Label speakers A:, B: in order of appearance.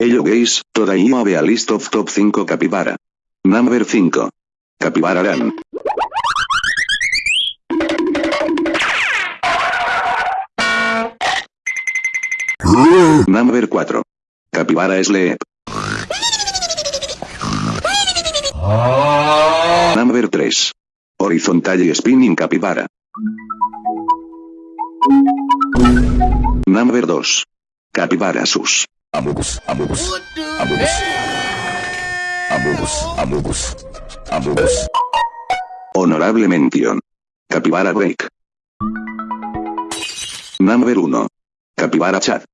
A: Hello guys, today you have a list of top 5 capybara. Number 5. Capybara Ran. Number 4. Capybara Sleep. Number 3. Horizontal y Spinning Capybara. Number 2. Capybara Sus.
B: Amogus, Amogus, Amogus, Amogus, Amogus, Amogus.
A: Honorable mención. Capybara Break. Number 1. Capybara Chat.